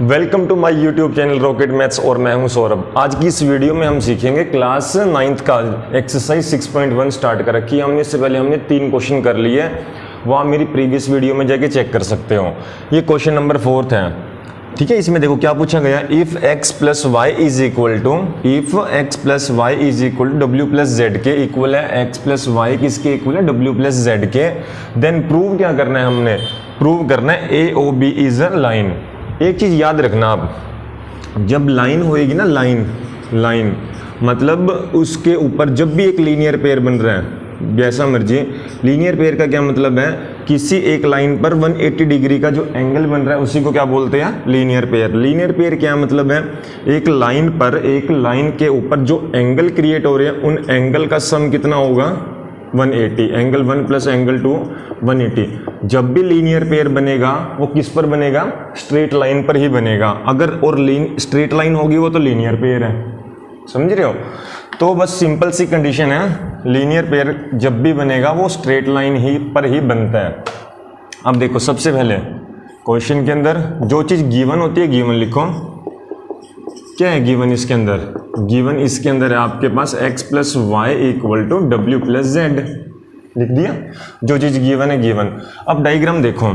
Welcome to my YouTube channel rocket maths और मैं हूँ सौरभ। आज की इस वीडियो में हम सीखेंगे क्लास नाइन्थ का एक्सरसाइज 6.1 स्टार्ट कर रखी है। हमने इससे पहले हमने तीन क्वेश्चन कर लिए हैं। वो आप मेरी प्रीवियस वीडियो में जाके चेक कर सकते हो। ये क्वेश्चन नंबर फोर्थ है। ठीक है, इसमें देखो क्या पूछा गया if x plus y is equal to if x plus y is equal to W plus z के इक्वल है। एक्स प्लस वाई किसके इक्वल है? डब्ल्यू प्लस जेड के। देन प्रूव क्या करना है हमने? प्रूव करना है A O B is a line एक चीज़ याद रखना आप। जब लाइन होएगी ना, लाइन लाइन मतलब उसके ऊपर जब भी एक लीनियर पेयर बन रहा है, जैसा मर्ज़ी लीनियर पेयर का क्या मतलब है? किसी एक लाइन पर 180 डिग्री का जो एंगल बन रहा है, उसी को क्या बोलते हैं? लीनियर पेयर लीनियर पेयर क्या मतलब है? एक लाइन पर, एक लाइन के ऊपर जो एंगल क्रिएट हो रहे हैं, उन एंगल का सम कितना होगा? 180 angle one plus angle two 180 जब भी लीनियर पेयर बनेगा, वो किस पर बनेगा? स्ट्रेट लाइन पर ही बनेगा। अगर और स्ट्रेट लाइन होगी, वो तो लीनियर पेयर है। समझ रहे हो? तो बस सिंपल सी कंडीशन है। लीनियर पेयर जब भी बनेगा, वो स्ट्रेट लाइन ही पर ही बनता है। अब देखो, सबसे पहले क्वेश्चन के अंदर जो चीज़ गिवन होती है गिवन लिखो। क्या है गिवन इसके अंदर? गिवन इसके अंदर है आपके पास x plus y equal to W plus z लिख दिया? जो चीज़ गिवन है गिवन अब डायग्राम देखो।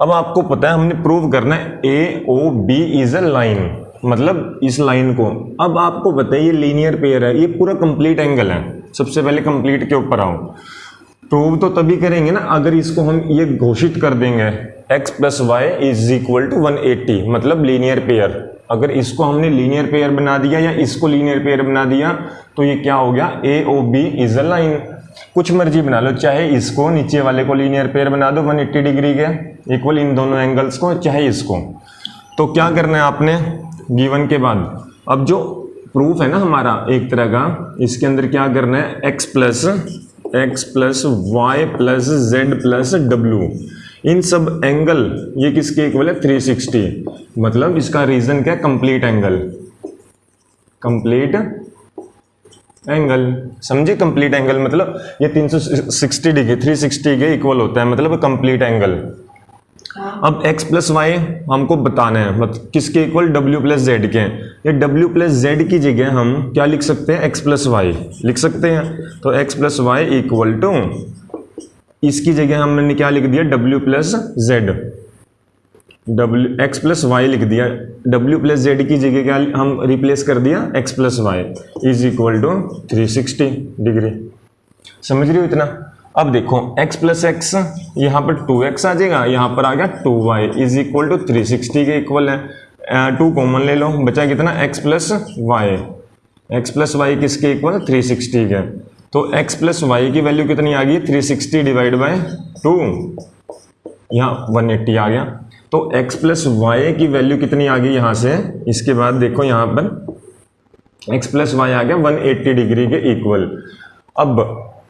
अब आपको पता है, हमने प्रूव करना है A O B is a line मतलब इस लाइन को। अब आपको पता है, ये लीनियर पेयर है। ये पूरा कंप्लीट एंगल है। सबसे पहले कंप्लीट के ऊपर आओ। प्रूव तो तभी करेंगे ना, अगर इसको हम ये घोषित कर देंगे। x plus y is equal to one मतलब लीनियर पेयर अगर इसको हमने लीनियर पेयर बना दिया या इसको लीनियर पेयर बना दिया तो ये क्या हो गया? A O B is a line कुछ मर्ज़ी बना लो, चाहे इसको नीचे वाले को लीनियर पेयर बना दो 180 डिग्री के इक्वल इन दोनों एंगल्स को, चाहे इसको। तो क्या करना है आपने? गिवन के बाद। अब जो प्रूफ है ना हमारा एक तरह का, इसके अंदर क्या करना है? X plus x plus y plus z plus W इन सब एंगल ये किसके इक्वल है? 360 मतलब इसका रीजन क्या कंप्लीट एंगल कंप्लीट एंगल समझे? कंप्लीट एंगल मतलब ये 360 डिग्री 360 के इक्वल होता है मतलब कंप्लीट एंगल अब x प्लस वाई हमको बताना है मतलब किसके इक्वल w प्लस जेड के ये w प्लस जेड की जगह हम क्या लिख सकते हैं? x प्लस वाई लिख सकते हैं? तो x plus y equal to इसकी जगह हमने क्या लिख दिया W plus Z W x plus Y लिख दिया। डब्ल्यू प्लस जेड की जगह क्या हम रिप्लेस कर दिया? X plus y is equal to three sixty degree समझ रही हो इतना? अब देखो, x प्लस एक्स यहाँ पर टू एक्स आ जाएगा, यहाँ पर आ गया two y is equal to three sixty के इक्वल है। टू कॉमन ले लो, बचा कितना? X plus y x plus y किसके इक्वल थ्री सिक्सटी के। तो x प्लस वाई की वैल्यू कितनी आ गई? 360 डिवाइड बाय टू यहाँ 180 आ गया। तो x प्लस वाई की वैल्यू कितनी आ गई यहाँ से? इसके बाद देखो यहाँ पर। x प्लस वाई आ गया 180 डिग्री के इक्वल अब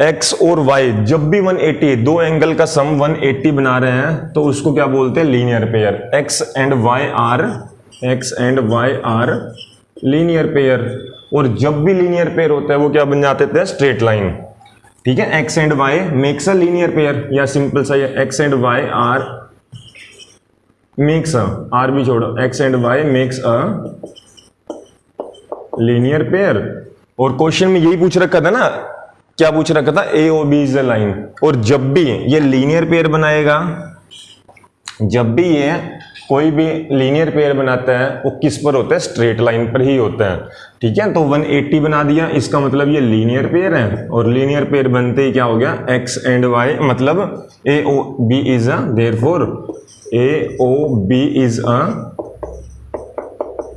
x और y जब भी 180 दो एंगल का सम 180 बना रहे हैं तो उसको क्या बोलते हैं? Linear pair x and y are x and y are linear pair और जब भी लीनियर पेयर होता है, वो क्या बन जाते थे? स्ट्रेट लाइन ठीक है? X and y makes a linear pair या सिंपल सा ये x and y are makes a are भी छोड़ो. X and y makes a linear pair और क्वेश्चन में यही पूछ रखा था ना? क्या पूछ रखा था? A O B is a line और जब भी ये लीनियर पेयर बनाएगा, जब भी ये कोई भी लीनियर पेयर बनाता है, वो किस पर होता है? स्ट्रेट लाइन पर ही होता है। ठीक है? तो 180 बना दिया। इसका मतलब ये लीनियर पेयर है। और लीनियर पेयर बनते ही क्या हो गया? X एंड y मतलब A O B is a therefore A O B is a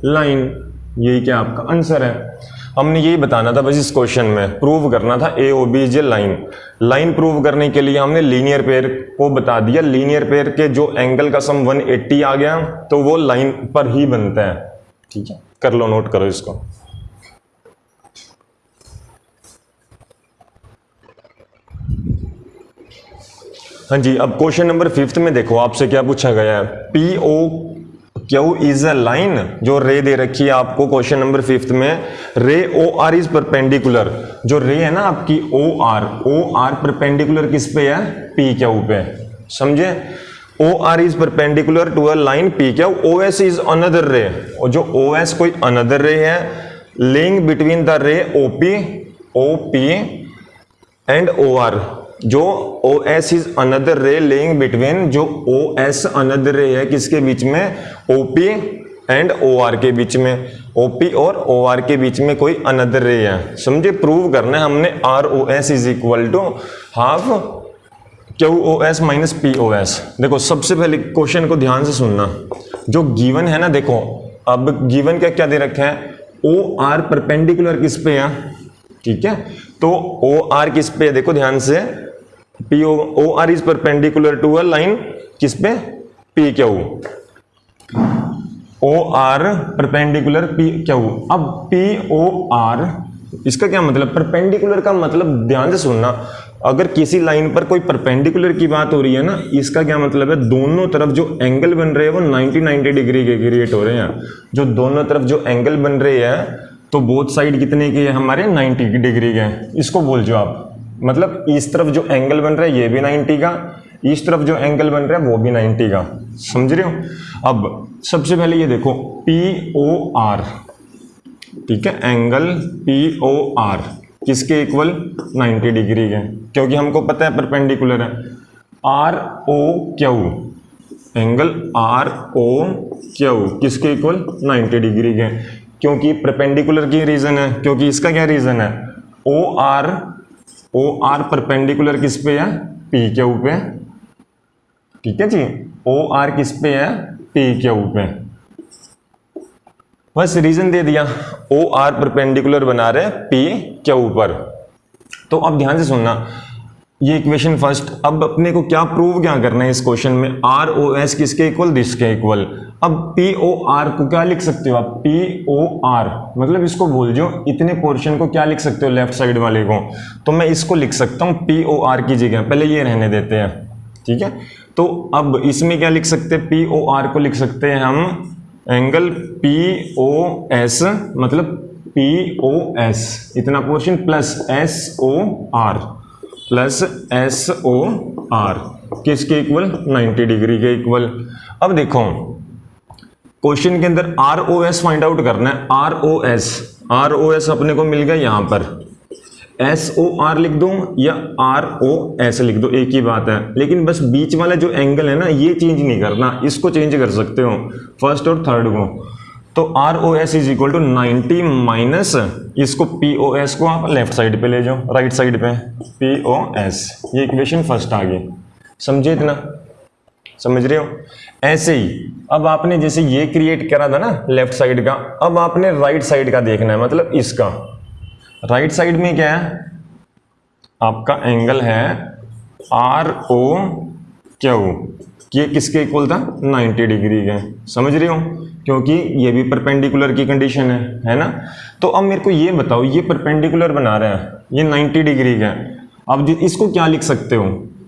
line यही क्या आपका आंसर है? हमने यही बताना था बस इस क्वेश्चन में। प्रूव करना था ए ओ बी जे लाइन लाइन प्रूव करने के लिए हमने लीनियर पेयर को बता दिया। लीनियर पेयर के जो एंगल का सम 180 आ गया तो वो लाइन पर ही बनता है। ठीक है? कर लो नोट करो इसको। हाँ जी, अब क्वेश्चन नंबर फिफ्थ में देखो, आपसे क्या पूछा गया है? P O Q? Is a line जो रे दे रखी है आपको क्वेश्चन नंबर फिफ्थ में, रे ओ आर इज़ परपेंडिकुलर जो रे है ना आपकी O R O R perpendicular किस पे है? पी क्यू पे? समझे? O R is perpendicular to a line P क्या? O S is another ray और जो ओ एस कोई अनदर रे है lying between the ray O P O P and O R जो O S is another ray lying between जो O S another ray है, किसके बीच में? O P and O R के बीच में। ओ पी और ओ आर के बीच में कोई अनदर रे है। समझे? प्रूव करना है हमने R O S is equal to half Q O S minus P O S देखो, सबसे पहले क्वेश्चन को ध्यान से सुनना। जो गिवन है ना, देखो, अब गिवन क्या क्या दे रखा है? ओ आर परपेंडिकुलर किस पे है? ठीक है? तो ओ आर किस पे है? देखो, ध्यान से। P O O R is perpendicular to a line किस पे? P Q O R perpendicular P Q अब पी ओ आर इसका क्या मतलब? परपेंडिकुलर का मतलब ध्यान से सुनना। अगर किसी लाइन पर कोई परपेंडिकुलर की बात हो रही है ना, इसका क्या मतलब है? दोनों तरफ़ जो एंगल बन रहे हैं वो 90 90 डिग्री के क्रिएट हो रहे हैं। जो दोनों तरफ़ जो एंगल बन रहे हैं तो बोथ साइड कितने के हमारे 90 डिग्री के इसको बोल जो आप। मतलब इस तरफ़ जो एंगल बन रहा है, ये भी 90 का, इस तरफ़ जो एंगल बन रहा है, वो भी 90 का। समझ रहे हो? अब सबसे पहले ये देखो पी ओ आर ठीक है? एंगल पी ओ आर किसके इक्वल 90 डिग्री के। क्योंकि हमको पता है परपेंडिकुलर है। R O Q angle R O Q किसके इक्वल 90 डिग्री के। क्योंकि परपेंडिकुलर की रीजन है, क्योंकि इसका क्या रीजन है? O R O R perpendicular किस पे है? पी के ऊपर। ठीक है जी? ओ आर किस पे है? पी के ऊपर। बस रीजन दे दिया। ओ आर परपेंडिकुलर बना रहे पी के ऊपर। तो अब ध्यान से सुनना। ये इक्वेशन फ़र्स्ट अब अपने को क्या प्रूव क्या करना है इस क्वेश्चन में? आर ओ एस किसके इक्वल दिस के इक्वल अब पी ओ आर को क्या लिख सकते हो आप? पी ओ आर मतलब इसको बोल जो इतने पोर्शन को क्या लिख सकते हो लेफ़्ट साइड वाले को? तो मैं इसको लिख सकता हूँ पी ओ आर की जगह। पहले ये रहने देते हैं। ठीक है? तो अब इसमें क्या लिख सकते हैं? पी ओ आर को लिख सकते हैं हम। एंगल पी ओ एस मतलब पी ओ एस इतना portion plus S O R plus S O R किसके इक्वल 90 डिग्री के इक्वल अब देखो क्वेश्चन के अंदर R O S find out करना है। R O S R O S अपने को मिल गया यहाँ पर। एस ओ आर लिख दूँ या आर ओ एस लिख दो? एक ही बात है। लेकिन बस बीच वाला जो एंगल है ना, ये चेंज नहीं करना। इसको चेंज कर सकते हो। फ़र्स्ट और थर्ड को। तो R O S is equal to ninety minus इसको पी ओ एस को आप लेफ़्ट साइड पे ले जाओ राइट साइड पे पी ओ एस ये इक्वेशन फ़र्स्ट आ गई। समझे इतना? समझ रहे हो? ऐसे ही, अब आपने जैसे ये क्रिएट करा था ना लेफ़्ट साइड का, अब आपने राइट साइड का देखना है मतलब इसका। राइट साइड में क्या है? आपका एंगल है आर ओ क्यू ये किसके इक्वल था? 90 डिग्री के। समझ रहे हो? क्योंकि ये भी परपेंडिकुलर की कंडीशन है है ना? तो अब मेरे को ये बताओ, ये परपेंडिकुलर बना रहा है, ये 90 डिग्री का अब इसको क्या लिख सकते हो?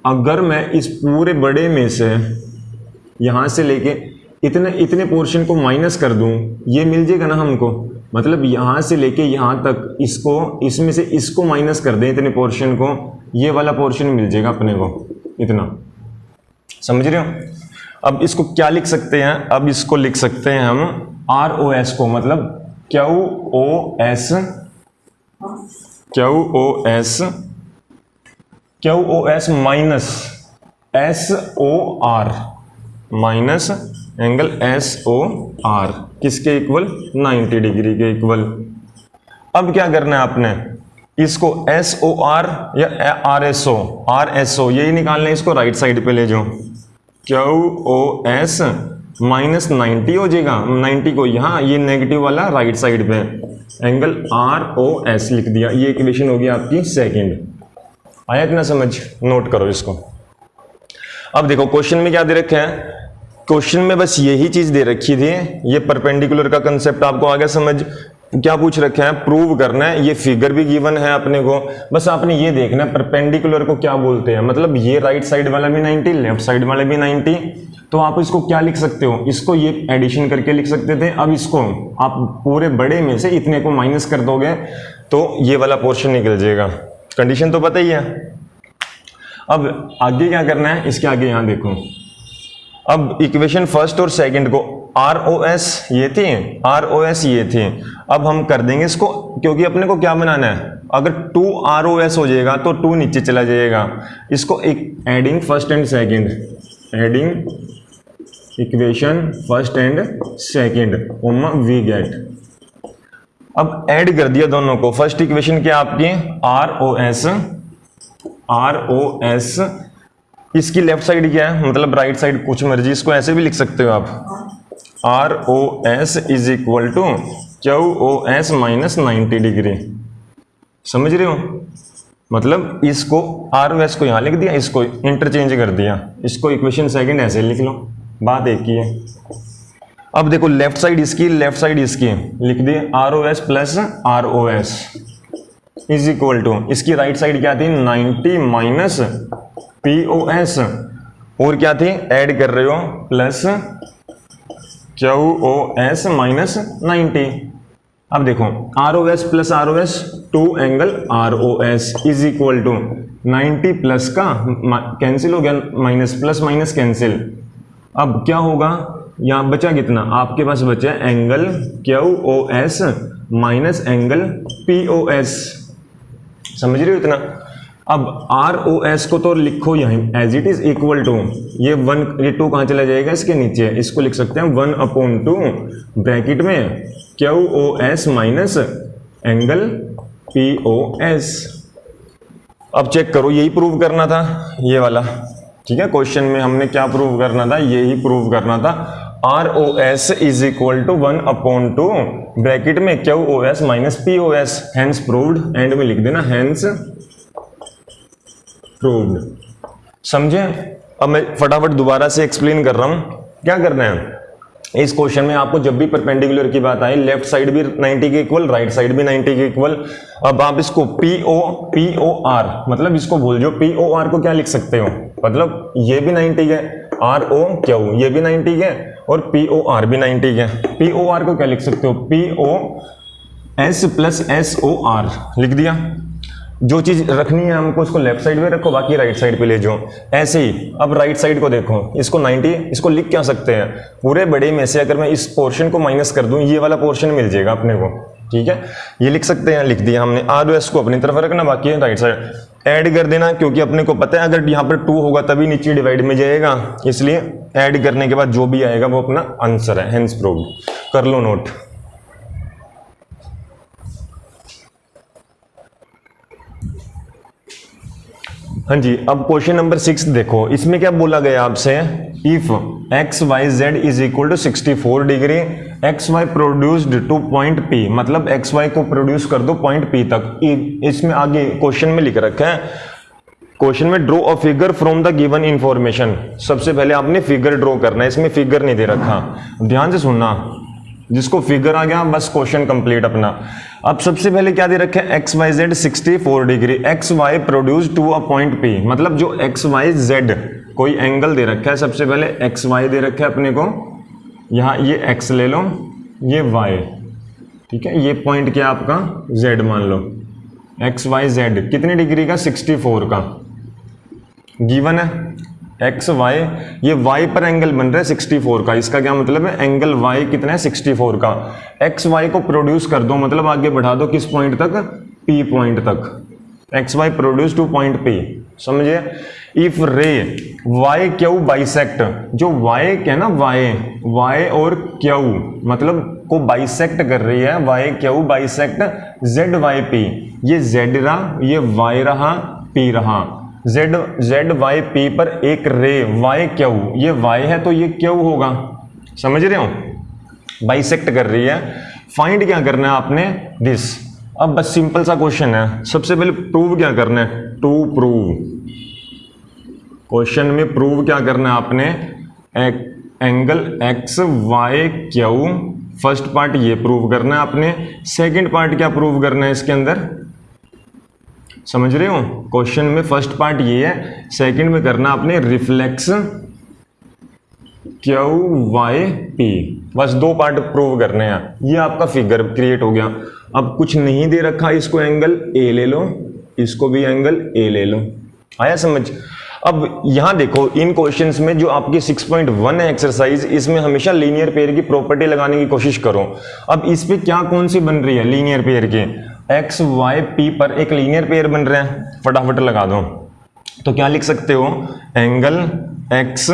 अगर मैं इस पूरे बड़े में से यहाँ से लेके इतने इतने पोर्शन को माइनस कर दूँ, ये मिल जाएगा ना हमको? मतलब यहाँ से लेके यहाँ तक इसको, इसमें से इसको माइनस कर दें इतने पोर्शन को, ये वाला पोर्शन मिल जाएगा अपने को, इतना। समझ रहे हो? अब इसको क्या लिख सकते हैं? अब इसको लिख सकते हैं हम आर ओ एस को मतलब Q O S Q O S Q O S minus S O R minus angle S O R किसके इक्वल 90 डिग्री के इक्वल अब क्या करना है आपने? इसको एस ओ आर या R S O R S O यही निकालना है इसको राइट साइड पे ले जाओ। Q O S minus ninety हो जाएगा। 90 को यहाँ, ये नेगेटिव वाला राइट साइड पे। एंगल आर ओ एस लिख दिया। ये इक्वेशन होगी आपकी सेकंड आया इतना समझ? नोट करो इसको। अब देखो क्वेश्चन में क्या दे रखा है? क्वेश्चन में बस यही चीज़ दे रखी थी। ये परपेंडिकुलर का कंसेप्ट आपको आ गया समझ। क्या पूछ रखे हैं? प्रूव करना है। ये फिगर भी गिवन है अपने को। बस आपने ये देखना है परपेंडिकुलर को क्या बोलते हैं? मतलब ये राइट साइड वाला भी 90 लेफ़्ट साइड वाला भी 90 तो आप इसको क्या लिख सकते हो? इसको ये एडिशन करके लिख सकते थे। अब इसको आप पूरे बड़े में से इतने को माइनस कर दोगे तो ये वाला पोर्शन निकल जाएगा। कंडीशन तो पता ही है। अब आगे क्या करना है? इसके आगे यहाँ देखो। अब इक्वेशन फ़र्स्ट और सेकंड को आर ओ एस ये थी आर ओ एस ये थी। अब हम कर देंगे इसको, क्योंकि अपने को क्या बनाना है? अगर टू आर ओ एस हो जाएगा तो टू नीचे चला जाएगा। इसको एक adding first and second adding equation first and second ओमा वी गेट अब ऐड कर दिया दोनों को। फ़र्स्ट इक्वेशन क्या आपकी? R O S R O S इसकी लेफ़्ट साइड क्या है? मतलब राइट साइड कुछ मर्ज़ी, इसको ऐसे भी लिख सकते हो आप। R O S is equal to Q O S minus ninety degree समझ रहे हो? मतलब इसको आर ओ एस को यहाँ लिख दिया, इसको इंटरचेंज कर दिया। इसको इक्वेशन सेकंड ऐसे लिख लो। बात एक ही है। अब देखो लेफ़्ट साइड इसकी लेफ़्ट साइड इसकी। लिख दिए R O S plus R O S is equal to इसकी राइट साइड क्या थी? 90 माइनस पी ओ एस और क्या थी? ऐड कर रहे हो plus Q O S minus ninety अब देखो R O S plus R O S two angle R O S is equal to ninety plus का कैंसिल हो गया माइनस प्लस माइनस कैंसिल अब क्या होगा? यहाँ बचा कितना? आपके पास बचा angle Q O S minus angle P O S समझ रहे हो इतना? अब आर ओ एस को तो लिखो यहीं as it is equal to ये वन ये टू कहाँ चला जाएगा? इसके नीचे, इसको लिख सकते हैं वन अपॉन टू ब्रैकेट में Q O S minus angle P O S अब चेक करो, यही प्रूव करना था, ये वाला, ठीक है? क्वेश्चन में हमने क्या प्रूव करना था? यही प्रूव करना था। R O S is equal to one upon two bracket में Q O S minus P O S hence proved end में लिख देना हैंस प्रूव्ड समझे? अब मैं फटाफट दोबारा से एक्सप्लेन कर रहा हूँ। क्या करना है? इस क्वेश्चन में आपको जब भी परपेंडिकुलर की बात आई लेफ़्ट साइड भी 90 के इक्वल राइट साइड भी 90 के इक्वल अब आप इसको P O P O R मतलब इसको भूल जो पी ओ आर को क्या लिख सकते हो? मतलब ये भी 90 है आर ओ क्यू ये भी 90 है और पी ओ आर भी 90 है पी ओ आर को क्या लिख सकते हो? P O S plus S O R लिख दिया? जो चीज़ रखनी है हमको उसको लेफ़्ट साइड पे रखो, बाकी राइट साइड पे ले जाओ। ऐसे ही, अब राइट साइड को देखो, इसको 90 इसको लिख क्या सकते हैं? पूरे बड़े में से अगर मैं इस पोर्शन को माइनस कर दूँ, ये वाला पोर्शन मिल जाएगा अपने को। ठीक है? ये लिख सकते हैं, लिख दिया हमने। आर एस को अपनी तरफ़ रखना, बाकी राइट साइड ऐड कर देना, क्योंकि अपने को पता है, अगर यहाँ पर टू होगा, तभी नीचे डिवाइड में जाएगा। इसलिए ऐड करने के बाद जो भी आएगा, वो अपना आंसर है हेंस प्रूव कर लो नोट हाँ जी, अब क्वेश्चन नंबर सिक्स देखो। इसमें क्या बोला गया आपसे? If X Y Z is equal to sixty four degree X Y produced to point P मतलब एक्स वाई को प्रोड्यूस कर दो पॉइंट पी तक। इसमें आगे क्वेश्चन में लिख रखा है। क्वेश्चन में draw a figure from the given information सबसे पहले आपने फिगर ड्रॉ करना है, इसमें फिगर नहीं दे रखा। ध्यान से सुनना। जिसको फिगर आ गया, बस क्वेश्चन कंप्लीट अपना। अब सबसे पहले क्या दे रखे X Y Z sixty four degree X Y produce to a point P मतलब जो एक्स वाई जेड कोई एंगल दे रखा है, सबसे पहले एक्स वाई दे रखा अपने को। यहाँ ये एक्स ले लो, ये वाई ठीक है? ये पॉइंट क्या आपका? जेड मान लो। एक्स वाई जेड कितनी डिग्री का? सिक्सटी फोर का। गिवन है? एक्स वाई ये वाई पर एंगल बन रहा है 64 का। इसका क्या मतलब है? एंगल वाई कितना है? 64 का। एक्स वाई को प्रोड्यूस कर दो मतलब आगे बढ़ा दो किस पॉइंट तक? पी पॉइंट तक। X Y produce to point P समझिए if ray Y Q bisect जो वाई क्या ना? वाई वाई और क्यू मतलब को बाइसेक्ट कर रही है। Y Q bisect Z Y P ये जेड रहा, ये वाई रहा पी रहा। जेड जेड वाई पी पर एक रे वाई क्यू? ये वाई है तो ये क्यू होगा? समझ रहे हो? बाइसेक्ट कर रही है। फाइंड क्या करना है आपने? दिस अब बस सिंपल सा क्वेश्चन है। सबसे पहले प्रूव क्या करना है? टू प्रूव क्वेश्चन में प्रूव क्या करना है आपने? Angle X Y Q? First part ये प्रूव करना है आपने। सेकंड पार्ट क्या प्रूव करना है इसके अंदर? समझ रहे हो? क्वेश्चन में फ़र्स्ट पार्ट ये है सेकंड में करना आपने रिफ्लेक्स क्यू वाई पी बस दो पार्ट प्रूव करने हैं। ये आपका फिगर क्रिएट हो गया। अब कुछ नहीं दे रखा इसको एंगल ए ले लो। इसको भी एंगल ए ले लो। आया समझ? अब यहाँ देखो, इन क्वेश्चंस में जो आपकी 6.1 है एक्सरसाइज इसमें हमेशा लीनियर पेयर की प्रॉपर्टी लगाने की कोशिश करो। अब इस पे क्या कौन सी बन रही है लीनियर पेयर की? एक्स वाई पी पर एक लीनियर पेयर बन रहे हैं। फटाफट लगा दो। तो क्या लिख सकते हो? Angle X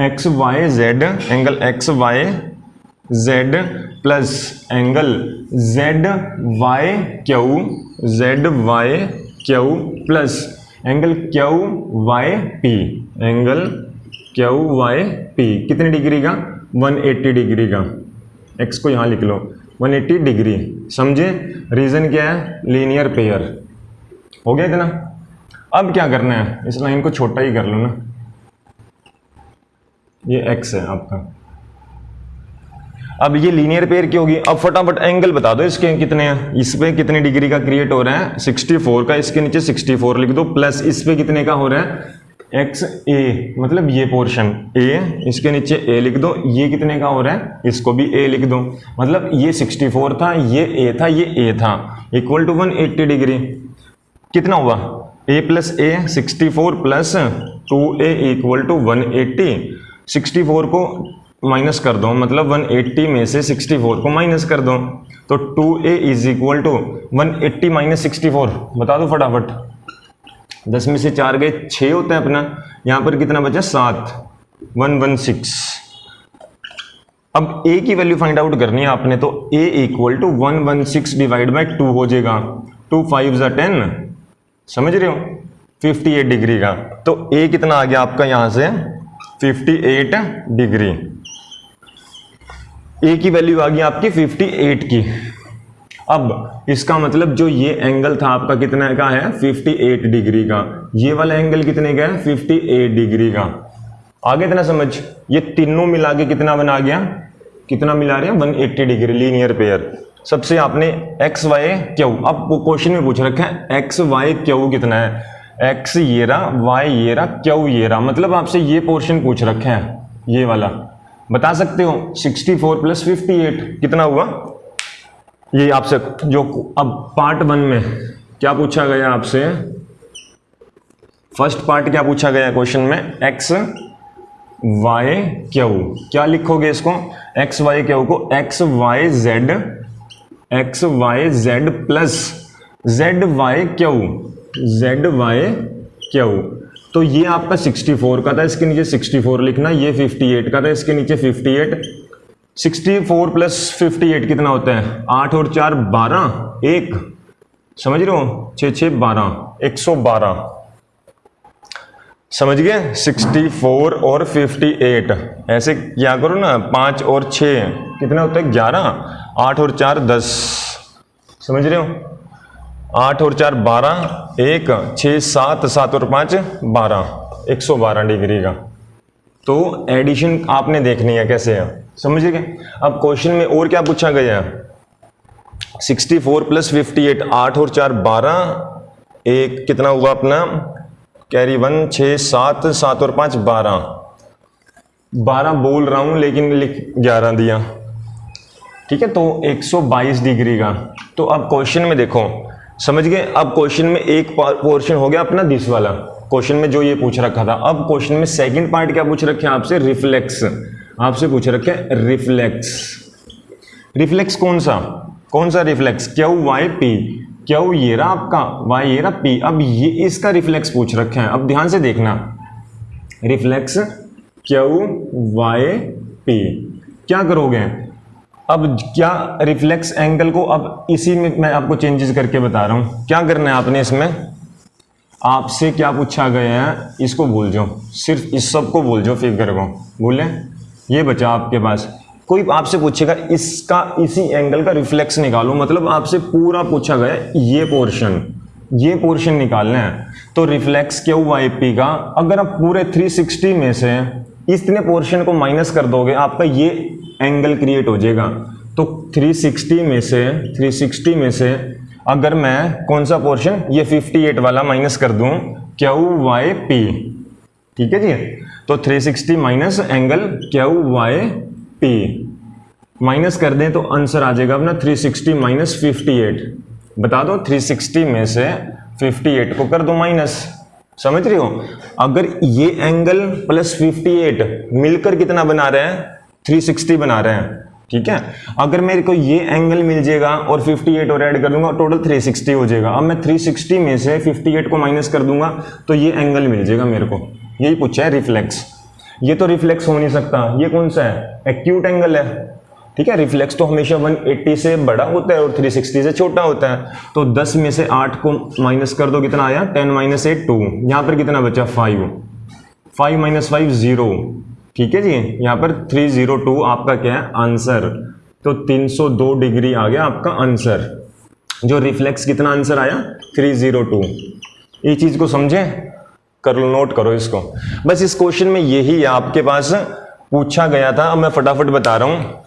X Y Z angle X Y Z plus angle Z Y Q Z Y Q plus angle Q Y P angle Q Y P कितने डिग्री का? 180 डिग्री का। एक्स को यहाँ लिख लो। 180 डिग्री समझे? रीजन क्या है? Linear pair हो गया इतना? अब क्या करना है? इस लाइन को छोटा ही कर लो ना। ये एक्स है आपका। अब ये लीनियर पेयर की होगी? अब फटाफट एंगल बता दो इसके कितने हैं। इस पे कितने डिग्री का क्रिएट हो रहा है? 64 का, इसके नीचे 64 लिख दो प्लस इस पे कितने का हो रहा है? एक्स ए मतलब ये पोर्शन ए इसके नीचे ए लिख दो, ये कितने का हो रहा है? इसको भी ए लिख दो। मतलब ये 64 था, ये ए था, ये ए था। इक्वल टू 180 डिग्री कितना हुआ? A plus a sixty four plus two a equal to one eighty sixty four को माइनस कर दो मतलब 180 में से 64 को माइनस कर दो। तो 2a a is equal to one eighty minus sixty बता दो फटाफट। दस में से चार गए छः होता है अपना। यहाँ पर कितना बचा? सात। One one, six. अब ए की वैल्यू फाइंड आउट करनी है आपने तो a equal to one one, six divide by two हो जाएगा। टू फाइव ज़ा टेन समझ रहे हो? 58 डिग्री का। तो ए कितना आ गया आपका यहाँ से? 58 डिग्री ए की वैल्यू आ गई आपकी 58 की। अब इसका मतलब जो ये एंगल था आपका कितने का है? 58 डिग्री का। ये वाला एंगल कितने का है? 58 डिग्री का। आगे इतना समझ, ये तीनों मिला के कितना बना गया? कितना मिला रहे हैं? 180 डिग्री लीनियर पेयर सबसे आपने एक्स वाई क्यू? अब क्वेश्चन में पूछ रखा है एक्स वाई क्यू कितना है? एक्स ये रहा वाई ये रहा, क्यू ये रहा? मतलब आपसे ये पोर्शन पूछ रखे हैं, ये वाला। बता सकते हो? 64 फोर प्लस फिफ्टी कितना हुआ? ये आपसे जो अब पार्ट वन में क्या पूछा गया आपसे? फ़र्स्ट पार्ट क्या पूछा गया क्वेश्चन में? एक्स वाई क्यू क्या लिखोगे इसको? एक्स वाई क्यू को X Y Z X Y Z plus Z Y Q Z Y Q तो ये आपका 64 का था, इसके नीचे 64 लिखना, ये 58 का था, इसके नीचे 58 64 प्लस 58 कितना होता है? आठ और चार, बारह। एक। समझ रहे हो? छ छ, बारह। एक सौ बारह। समझ गए? 64 और 58 ऐसे क्या करो ना? पाँच और छ। कितना होता है? ग्यारह। आठ और चार, दस। समझ रहे हो? आठ और चार, बारह। एक। छ, सात। सात और पाँच, बारह। एक सौ बारह डिग्री का। तो एडिशन आपने देखनी है कैसे है? समझिए अब क्वेश्चन में और क्या पूछा गया sixty four plus fifty eight आठ और चार, बारह, एक कितना हुआ अपना? कैरी वन छ सात सात और पाँच, बारह। बारह बोल रहा हूँ, लेकिन लिख ग्यारह दिया। ठीक है तो 122 डिग्री का। तो अब क्वेश्चन में देखो। समझ गए? अब क्वेश्चन में एक पोर्शन हो गया अपना दिस वाला। क्वेश्चन में जो ये पूछ रखा था, अब क्वेश्चन में सेकंड पार्ट क्या पूछ रखे आपसे? रिफ्लेक्स आपसे पूछ रखे रिफ्लेक्स रिफ्लेक्स कौन सा? कौन सा reflex Q? Y P Q ये रहा आपका? वाई ये रहा पी अब ये इसका रिफ्लेक्स पूछ रखे हैं। अब ध्यान से देखना। Reflex Q? वाई पी क्या करोगे? अब क्या रिफ्लेक्स एंगल को अब इसी में मैं आपको चेंजेस करके बता रहा हूँ। क्या करना है आपने इसमें? आपसे क्या पूछा गया है, इसको भूल जाओ। सिर्फ़ इस सबको भूल जाओ फिगर को भूलें ये बचा आपके पास। कोई आपसे पूछेगा, इसका, इसी एंगल का रिफ्लेक्स निकालो मतलब आपसे पूरा पूछा गया ये पोर्शन ये पोर्शन निकालना है। तो रिफ्लेक्स क्यू वाई पी का? अगर आप पूरे 360 में से इतने पोर्शन को माइनस कर दोगे, आपका ये एंगल क्रिएट हो जाएगा। तो 360 में से 360 में से अगर मैं कौन सा पोर्शन ये 58 वाला माइनस कर दूँ, क्यू वाई पी ठीक है जी? तो 360 sixty minus angle Q Y P minus कर दें तो आंसर आ जाएगा अपना 360 सिक्सटी माइनस फिफ्टी बता दो 360 में से 58 को कर दो माइनस समझ रहे हो? अगर ये एंगल प्लस 58 मिलकर कितना बना रहे हैं? 360 बना रहे हैं। ठीक है? अगर मेरे को ये एंगल मिल जाएगा और 58 और ऐड कर दूँगा टोटल 360 हो जाएगा। अब मैं 360 में से 58 को माइनस कर दूँगा तो ये एंगल मिल जाएगा मेरे को। यही पूछा है रिफ्लेक्स ये तो रिफ्लेक्स हो नहीं सकता। ये कौन सा है? एक्यूट एंगल है। ठीक है? रिफ्लेक्स तो हमेशा 180 से बड़ा होता है और 360 से छोटा होता है। तो 10 में से 8 को माइनस कर दो, कितना आया? 10 माइनस एट टू यहाँ पर कितना बचा? 5 5 माइनस फाइव ज़ीरो ठीक है जी? यहाँ पर 302 आपका क्या है? आंसर तो 302 डिग्री आ गया आपका आंसर जो रिफ्लेक्स कितना आंसर आया? 302 ये चीज़ को समझे? कर लो नोट करो इसको. बस इस क्वेश्चन में यही आपके पास पूछा गया था। अब मैं फटाफट बता रहा हूँ।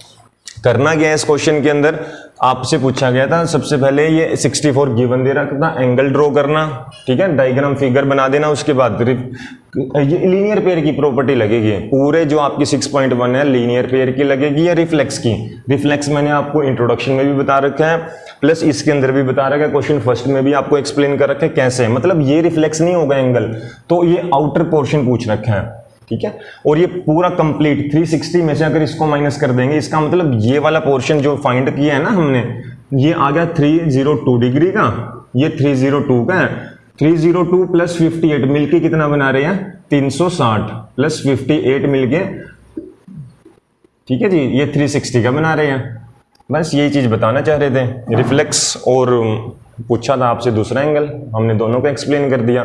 करना क्या है इस क्वेश्चन के अंदर? आपसे पूछा गया था, सबसे पहले ये 64 गिवन दे रखा था एंगल ड्रॉ करना, ठीक है? डायग्राम फिगर बना देना, उसके बाद ये लीनियर पेयर की प्रॉपर्टी लगेगी। पूरे जो आपकी 6.1 है लीनियर पेयर की लगेगी या रिफ्लेक्स की? रिफ्लेक्स मैंने आपको इंट्रोडक्शन में भी बता रखा है प्लस इसके अंदर भी बता रखा है क्वेश्चन फ़र्स्ट में भी आपको एक्सप्लेन कर रखा है कैसे मतलब ये रिफ्लेक्स नहीं होगा एंगल तो ये आउटर पोर्शन पूछ रखा है। ठीक है? और ये पूरा कंप्लीट 360 में से अगर इसको माइनस कर देंगे, इसका मतलब ये वाला पोर्शन जो फाइंड किया है ना हमने, ये आ गया 302 डिग्री का। ये 302 का है। 302 प्लस 58 मिलके कितना बना रहे हैं? 360 प्लस 58 मिलके। ठीक है जी? ये 360 का बना रहे हैं। बस यही चीज़ बताना चाह रहे थे। रिफ्लेक्स और, पूछा था आपसे दूसरा एंगल हमने दोनों को एक्सप्लेन कर दिया।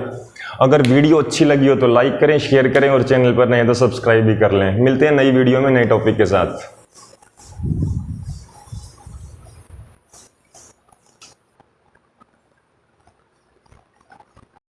अगर वीडियो अच्छी लगी हो तो लाइक करें शेयर करें और चैनल पर नए तो सब्सक्राइब भी कर लें। मिलते हैं नई वीडियो में नए टॉपिक के साथ।